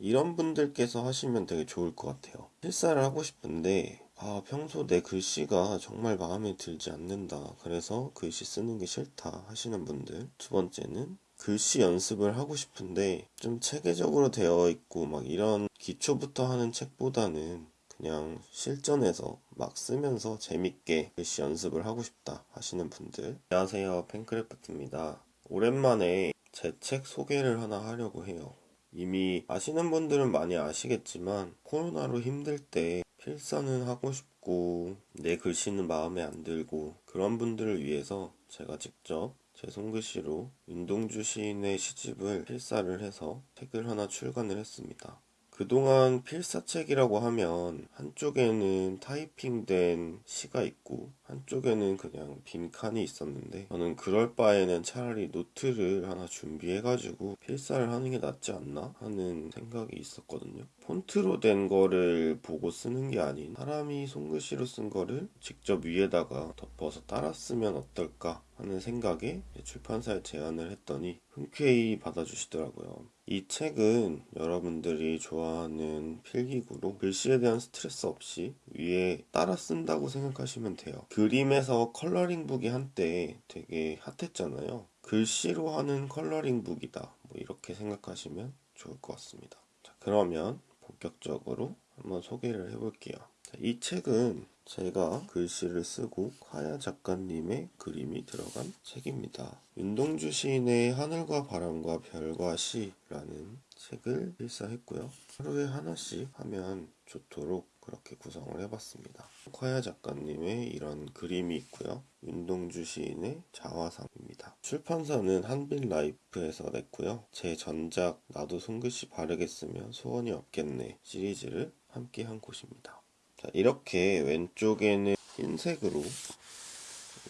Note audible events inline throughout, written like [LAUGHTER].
이런 분들께서 하시면 되게 좋을 것 같아요. 필사를 하고 싶은데 아, 평소 내 글씨가 정말 마음에 들지 않는다. 그래서 글씨 쓰는 게 싫다 하시는 분들. 두 번째는 글씨 연습을 하고 싶은데 좀 체계적으로 되어 있고 막 이런 기초부터 하는 책보다는 그냥 실전에서 막 쓰면서 재밌게 글씨 연습을 하고 싶다 하시는 분들. 안녕하세요. 팬크래프트입니다. 오랜만에 제 책 소개를 하나 하려고 해요. 이미 아시는 분들은 많이 아시겠지만 코로나로 힘들 때 필사는 하고 싶고 내 글씨는 마음에 안 들고 그런 분들을 위해서 제가 직접 제 손글씨로 윤동주 시인의 시집을 필사를 해서 책을 하나 출간을 했습니다. 그동안 필사책이라고 하면 한쪽에는 타이핑된 시가 있고 한쪽에는 그냥 빈 칸이 있었는데 저는 그럴 바에는 차라리 노트를 하나 준비해가지고 필사를 하는 게 낫지 않나 하는 생각이 있었거든요. 폰트로 된 거를 보고 쓰는 게 아닌 사람이 손글씨로 쓴 거를 직접 위에다가 덮어서 따라 쓰면 어떨까 하는 생각에 출판사에 제안을 했더니 흔쾌히 받아주시더라고요. 이 책은 여러분들이 좋아하는 필기구로 글씨에 대한 스트레스 없이 위에 따라 쓴다고 생각하시면 돼요. 그림에서 컬러링북이 한때 되게 핫했잖아요. 글씨로 하는 컬러링북이다. 뭐 이렇게 생각하시면 좋을 것 같습니다. 자, 그러면 본격적으로 한번 소개를 해볼게요. 자, 이 책은 제가 글씨를 쓰고 카야 작가님의 그림이 들어간 책입니다. 윤동주 시인의 하늘과 바람과 별과 시라는 책을 필사했고요. 하루에 하나씩 하면 좋도록 그렇게 구성을 해봤습니다. 카야 작가님의 이런 그림이 있고요. 윤동주 시인의 자화상입니다. 출판사는 한빛라이프에서 냈고요. 제 전작 나도 손글씨 바르게 쓰면 소원이 없겠네 시리즈를 함께 한 곳입니다. 자, 이렇게 왼쪽에는 흰색으로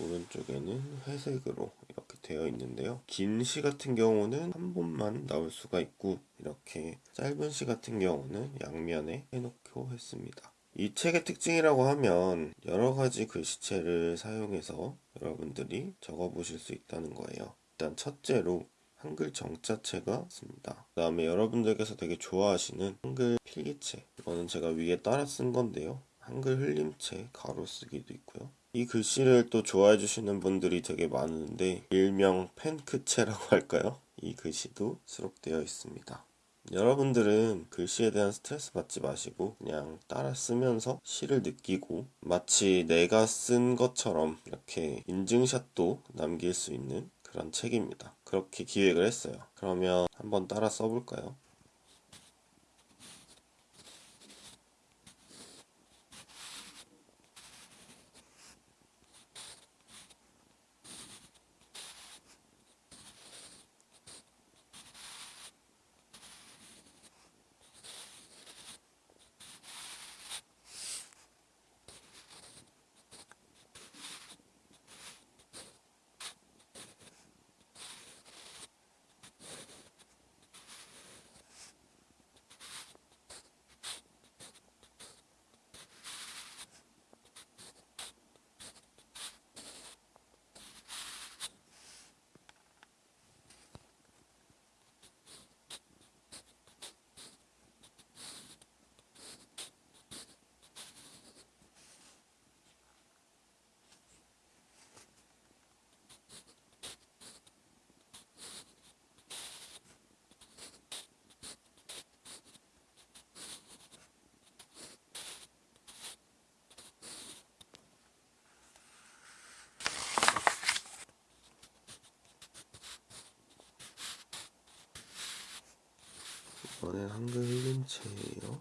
오른쪽에는 회색으로 이렇게 되어 있는데요. 긴 시 같은 경우는 한 번만 나올 수가 있고 이렇게 짧은 시 같은 경우는 양면에 해놓고 했습니다. 이 책의 특징이라고 하면 여러 가지 글씨체를 사용해서 여러분들이 적어 보실 수 있다는 거예요. 일단 첫째로 한글 정자체가 있습니다. 그 다음에 여러분들께서 되게 좋아하시는 한글 필기체 이거는 제가 위에 따라 쓴 건데요. 한글 흘림체 가로 쓰기도 있고요. 이 글씨를 또 좋아해 주시는 분들이 되게 많은데 일명 펜크체라고 [LAUGHS] 할까요? 이 글씨도 수록되어 있습니다. 여러분들은 글씨에 대한 스트레스 받지 마시고 그냥 따라 쓰면서 시를 느끼고 마치 내가 쓴 것처럼 이렇게 인증샷도 남길 수 있는 그런 책입니다. 그렇게 기획을 했어요. 그러면 한번 따라 써볼까요? 이번엔 한글 흘림체예요.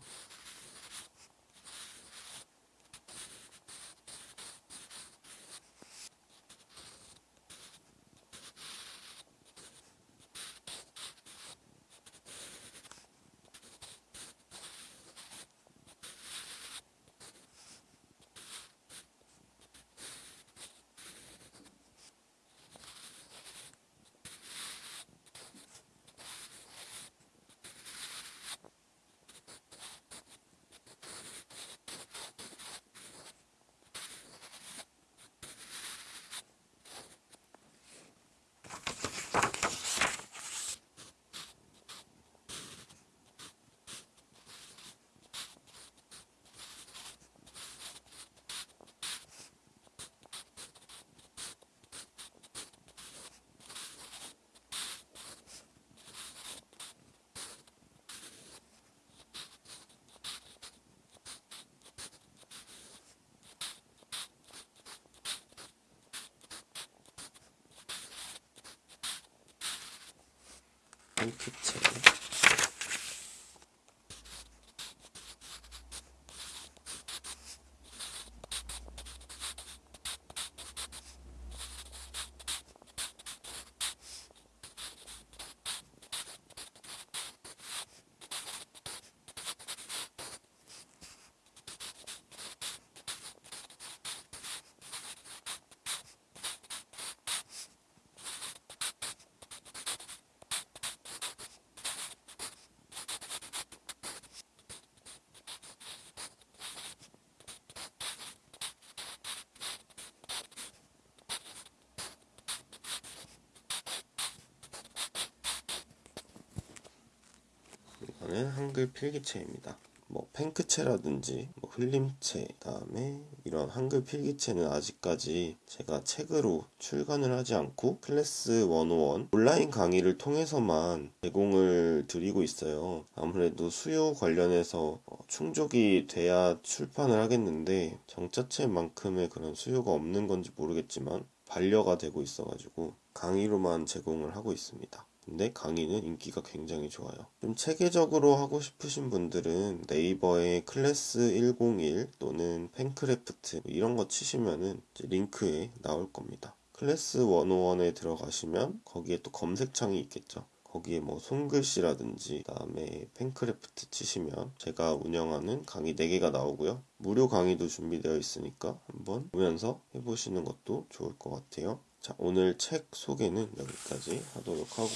핑크채 이거는 한글 필기체입니다. 뭐 팽크체라든지 뭐 흘림체 그다음에 이런 한글 필기체는 아직까지 제가 책으로 출간을 하지 않고 클래스 101 온라인 강의를 통해서만 제공을 드리고 있어요. 아무래도 수요 관련해서 어, 충족이 돼야 출판을 하겠는데 정자체만큼의 그런 수요가 없는 건지 모르겠지만 반려가 되고 있어 가지고 강의로만 제공을 하고 있습니다. 근데 강의는 인기가 굉장히 좋아요. 좀 체계적으로 하고 싶으신 분들은 네이버에 클래스 101 또는 펜크래프트 이런 거 치시면은 링크에 나올 겁니다. 클래스 101에 들어가시면 거기에 또 검색창이 있겠죠. 거기에 뭐 손글씨라든지 그다음에 펜크래프트 치시면 제가 운영하는 강의 4개가 나오고요. 무료 강의도 준비되어 있으니까 한번 보면서 해보시는 것도 좋을 것 같아요. 자, 오늘 책 소개는 여기까지 하도록 하고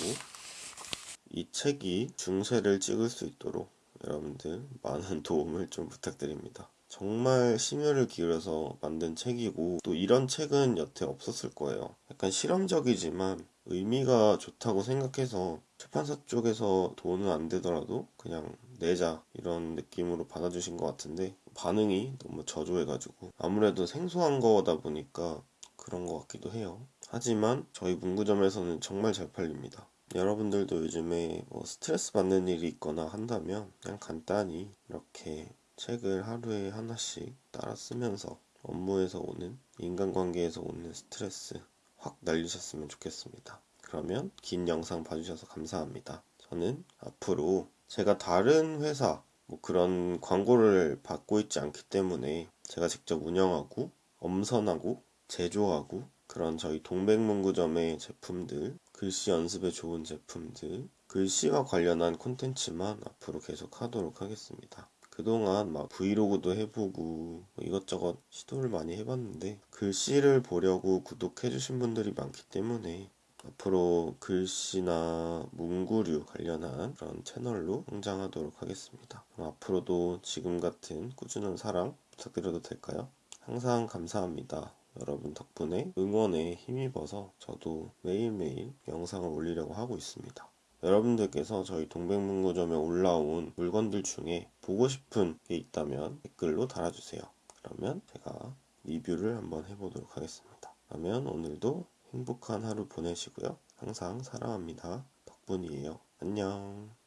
이 책이 중쇄를 찍을 수 있도록 여러분들 많은 [LAUGHS] 도움을 좀 부탁드립니다. 정말 심혈을 기울여서 만든 책이고 또 이런 책은 여태 없었을 거예요. 약간 실험적이지만 의미가 좋다고 생각해서 출판사 쪽에서 돈은 안 되더라도 그냥 내자 이런 느낌으로 받아주신 것 같은데 반응이 너무 저조해가지고 아무래도 생소한 거다 보니까 그런 것 같기도 해요. 하지만 저희 문구점에서는 정말 잘 팔립니다. 여러분들도 요즘에 뭐 스트레스 받는 일이 있거나 한다면 그냥 간단히 이렇게 책을 하루에 하나씩 따라 쓰면서 업무에서 오는 인간관계에서 오는 스트레스 확 날리셨으면 좋겠습니다. 그러면 긴 영상 봐주셔서 감사합니다. 저는 앞으로 제가 다른 회사 뭐 그런 광고를 받고 있지 않기 때문에 제가 직접 운영하고 엄선하고 제조하고 그런 저희 동백문구점의 제품들, 글씨 연습에 좋은 제품들, 글씨와 관련한 콘텐츠만 앞으로 계속 하도록 하겠습니다. 그동안 막 브이로그도 해보고 뭐 이것저것 시도를 많이 해봤는데 글씨를 보려고 구독해주신 분들이 많기 때문에 앞으로 글씨나 문구류 관련한 그런 채널로 성장하도록 하겠습니다. 앞으로도 지금 같은 꾸준한 사랑 부탁드려도 될까요? 항상 감사합니다. 여러분 덕분에 응원에 힘입어서 저도 매일매일 영상을 올리려고 하고 있습니다. 여러분들께서 저희 동백문구점에 올라온 물건들 중에 보고 싶은 게 있다면 댓글로 달아주세요. 그러면 제가 리뷰를 한번 해보도록 하겠습니다. 그러면 오늘도 행복한 하루 보내시고요. 항상 사랑합니다. 덕분이에요. 안녕.